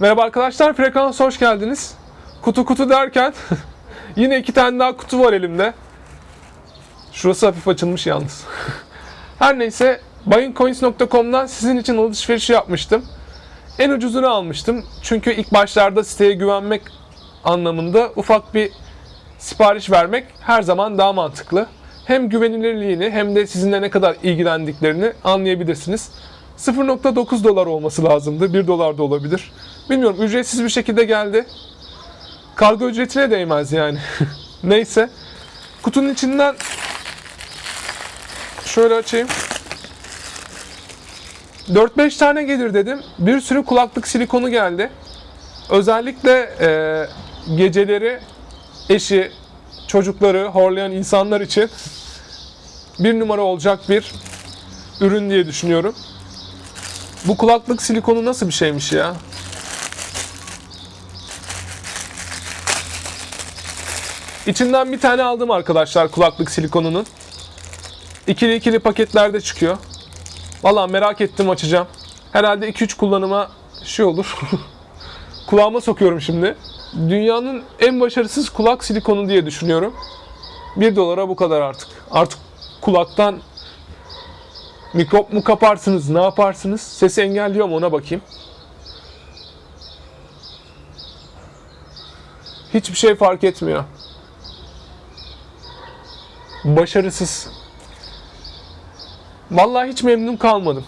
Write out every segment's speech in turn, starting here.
Merhaba arkadaşlar, Frekans hoş geldiniz. Kutu kutu derken yine iki tane daha kutu var elimde. Şurası hafif açılmış yalnız. Her neyse, buyingcoins.com'dan sizin için alışveriş yapmıştım. En ucuzunu almıştım. Çünkü ilk başlarda siteye güvenmek anlamında ufak bir sipariş vermek her zaman daha mantıklı. Hem güvenilirliğini hem de sizinle ne kadar ilgilendiklerini anlayabilirsiniz. 0.9 dolar olması lazımdı. 1 dolar da olabilir. Bilmiyorum ücretsiz bir şekilde geldi. Kargo ücretine değmez yani. Neyse. Kutunun içinden şöyle açayım. 4-5 tane gelir dedim. Bir sürü kulaklık silikonu geldi. Özellikle e, geceleri eşi, çocukları horlayan insanlar için bir numara olacak bir ürün diye düşünüyorum. Bu kulaklık silikonu nasıl bir şeymiş ya? İçinden bir tane aldım arkadaşlar kulaklık silikonunun. İkili ikili paketlerde çıkıyor. Vallahi merak ettim açacağım. Herhalde 2-3 kullanıma şey olur. Kulağıma sokuyorum şimdi. Dünyanın en başarısız kulak silikonu diye düşünüyorum. 1 dolara bu kadar artık. Artık kulaktan mikrop mu kaparsınız, ne yaparsınız? Sesi engelliyor mu ona bakayım. Hiçbir şey fark etmiyor. Başarısız. Vallahi hiç memnun kalmadım.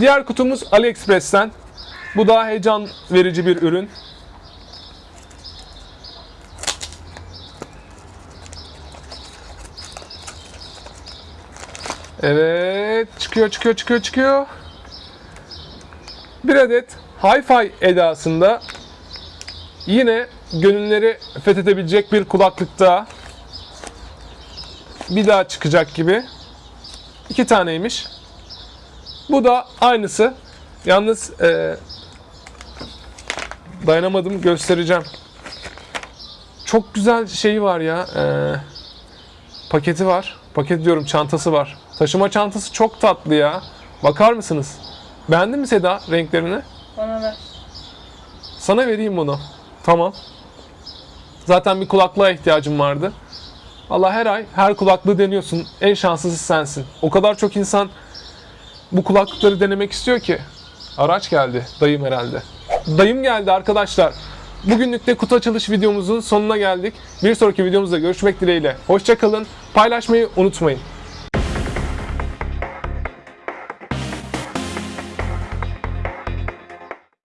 Diğer kutumuz AliExpress'ten. Bu daha heyecan verici bir ürün. Evet, çıkıyor, çıkıyor, çıkıyor, çıkıyor. Bir adet Hi-Fi edasında yine gönülleri fethedebilecek bir kulaklık daha. Bir daha çıkacak gibi. İki taneymiş. Bu da aynısı. Yalnız e, dayanamadım göstereceğim. Çok güzel şeyi var ya. e, paketi var. Paket diyorum çantası var. Taşıma çantası çok tatlı ya. Bakar mısınız? Beğendin mi Seda renklerini? Bana ver. Sana vereyim bunu. Tamam. Zaten bir kulaklığa ihtiyacım vardı. Allah her ay her kulaklığı deniyorsun. En şanslısı sensin. O kadar çok insan bu kulaklıkları denemek istiyor ki. Araç geldi. Dayım herhalde. Dayım geldi arkadaşlar. Bugünlük de kutu açılış videomuzun sonuna geldik. Bir sonraki videomuzda görüşmek dileğiyle. Hoşçakalın. Paylaşmayı unutmayın.